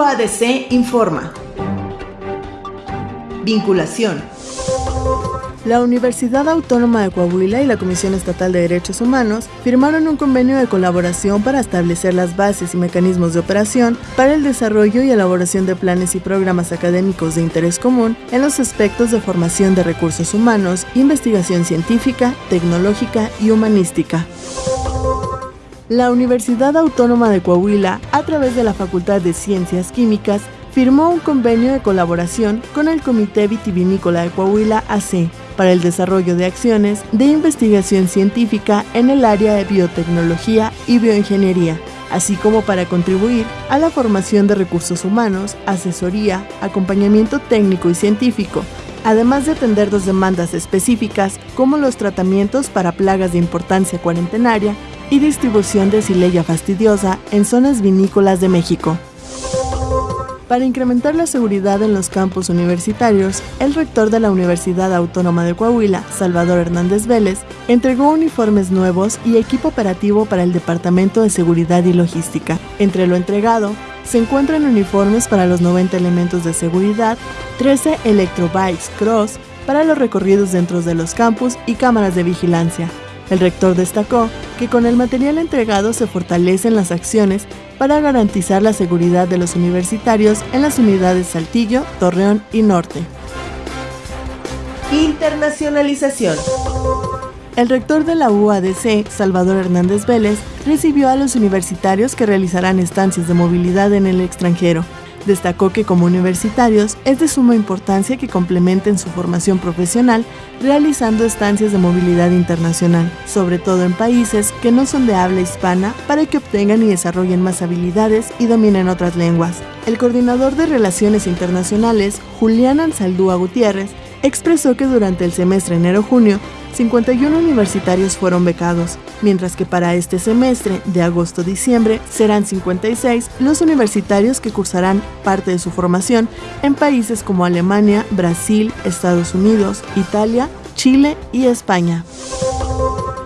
UADC informa. Vinculación. La Universidad Autónoma de Coahuila y la Comisión Estatal de Derechos Humanos firmaron un convenio de colaboración para establecer las bases y mecanismos de operación para el desarrollo y elaboración de planes y programas académicos de interés común en los aspectos de formación de recursos humanos, investigación científica, tecnológica y humanística. La Universidad Autónoma de Coahuila, a través de la Facultad de Ciencias Químicas, firmó un convenio de colaboración con el Comité Vitivinícola de Coahuila AC para el desarrollo de acciones de investigación científica en el área de biotecnología y bioingeniería, así como para contribuir a la formación de recursos humanos, asesoría, acompañamiento técnico y científico, además de atender dos demandas específicas como los tratamientos para plagas de importancia cuarentenaria y distribución de sileya fastidiosa en zonas vinícolas de México. Para incrementar la seguridad en los campus universitarios, el rector de la Universidad Autónoma de Coahuila, Salvador Hernández Vélez, entregó uniformes nuevos y equipo operativo para el Departamento de Seguridad y Logística. Entre lo entregado, se encuentran uniformes para los 90 elementos de seguridad, 13 electrobikes cross para los recorridos dentro de los campus y cámaras de vigilancia. El rector destacó que con el material entregado se fortalecen las acciones para garantizar la seguridad de los universitarios en las unidades Saltillo, Torreón y Norte. Internacionalización. El rector de la UADC, Salvador Hernández Vélez, recibió a los universitarios que realizarán estancias de movilidad en el extranjero. Destacó que como universitarios es de suma importancia que complementen su formación profesional realizando estancias de movilidad internacional, sobre todo en países que no son de habla hispana, para que obtengan y desarrollen más habilidades y dominen otras lenguas. El coordinador de Relaciones Internacionales, Julián Ansaldúa Gutiérrez, expresó que durante el semestre enero-junio 51 universitarios fueron becados, mientras que para este semestre de agosto-diciembre serán 56 los universitarios que cursarán parte de su formación en países como Alemania, Brasil, Estados Unidos, Italia, Chile y España.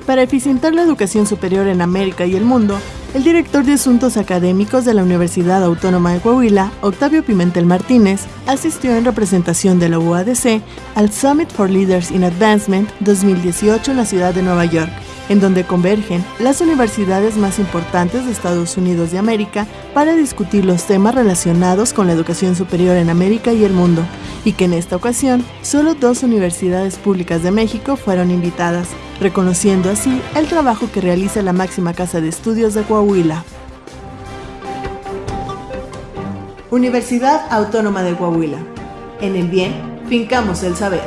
Para eficientar la educación superior en América y el mundo, el director de Asuntos Académicos de la Universidad Autónoma de Coahuila, Octavio Pimentel Martínez, asistió en representación de la UADC al Summit for Leaders in Advancement 2018 en la ciudad de Nueva York, en donde convergen las universidades más importantes de Estados Unidos de América para discutir los temas relacionados con la educación superior en América y el mundo, y que en esta ocasión solo dos universidades públicas de México fueron invitadas, reconociendo así el trabajo que realiza la máxima casa de estudios de Coahuila. Universidad Autónoma de Coahuila. En el bien, fincamos el saber.